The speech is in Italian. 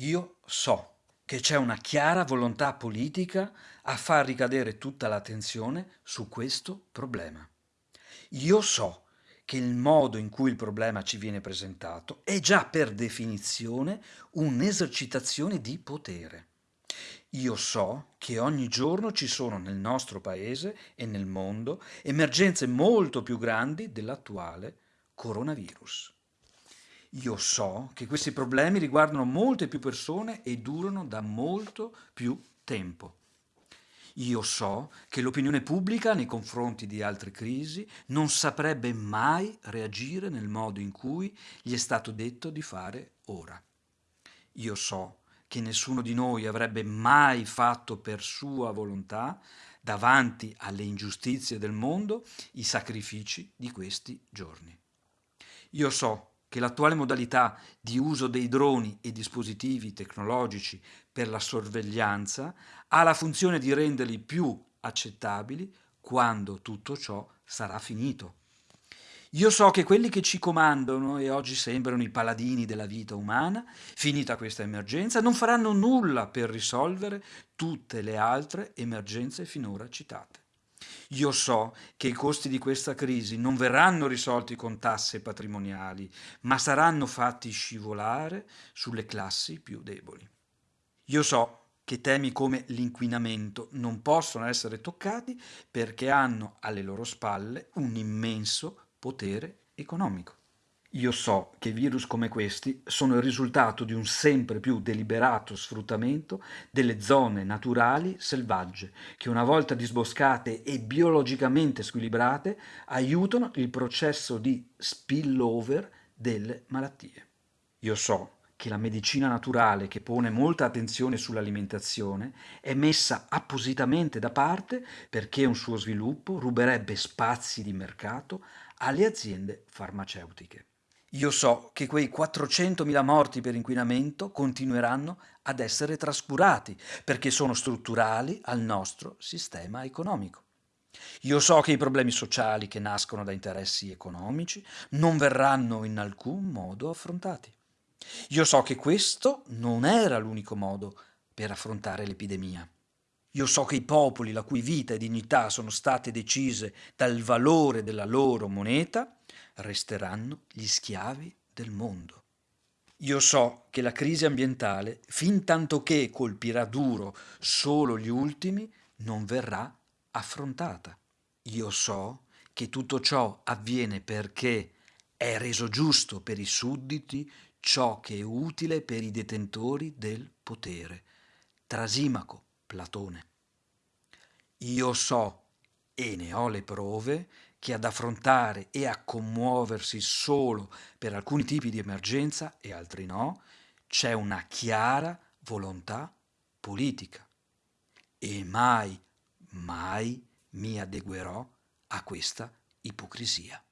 Io so che c'è una chiara volontà politica a far ricadere tutta l'attenzione su questo problema. Io so che il modo in cui il problema ci viene presentato è già per definizione un'esercitazione di potere. Io so che ogni giorno ci sono nel nostro paese e nel mondo emergenze molto più grandi dell'attuale coronavirus. Io so che questi problemi riguardano molte più persone e durano da molto più tempo. Io so che l'opinione pubblica nei confronti di altre crisi non saprebbe mai reagire nel modo in cui gli è stato detto di fare ora. Io so che nessuno di noi avrebbe mai fatto per sua volontà, davanti alle ingiustizie del mondo, i sacrifici di questi giorni. Io so che l'attuale modalità di uso dei droni e dispositivi tecnologici per la sorveglianza ha la funzione di renderli più accettabili quando tutto ciò sarà finito. Io so che quelli che ci comandano e oggi sembrano i paladini della vita umana, finita questa emergenza, non faranno nulla per risolvere tutte le altre emergenze finora citate. Io so che i costi di questa crisi non verranno risolti con tasse patrimoniali, ma saranno fatti scivolare sulle classi più deboli. Io so che temi come l'inquinamento non possono essere toccati perché hanno alle loro spalle un immenso potere economico. Io so che virus come questi sono il risultato di un sempre più deliberato sfruttamento delle zone naturali selvagge, che una volta disboscate e biologicamente squilibrate aiutano il processo di spillover delle malattie. Io so che la medicina naturale, che pone molta attenzione sull'alimentazione, è messa appositamente da parte perché un suo sviluppo ruberebbe spazi di mercato alle aziende farmaceutiche. Io so che quei 400.000 morti per inquinamento continueranno ad essere trascurati perché sono strutturali al nostro sistema economico. Io so che i problemi sociali che nascono da interessi economici non verranno in alcun modo affrontati. Io so che questo non era l'unico modo per affrontare l'epidemia. Io so che i popoli la cui vita e dignità sono state decise dal valore della loro moneta resteranno gli schiavi del mondo. Io so che la crisi ambientale, fin tanto che colpirà duro solo gli ultimi, non verrà affrontata. Io so che tutto ciò avviene perché è reso giusto per i sudditi ciò che è utile per i detentori del potere. Trasimaco, Platone. Io so, e ne ho le prove, che ad affrontare e a commuoversi solo per alcuni tipi di emergenza e altri no, c'è una chiara volontà politica. E mai, mai mi adeguerò a questa ipocrisia.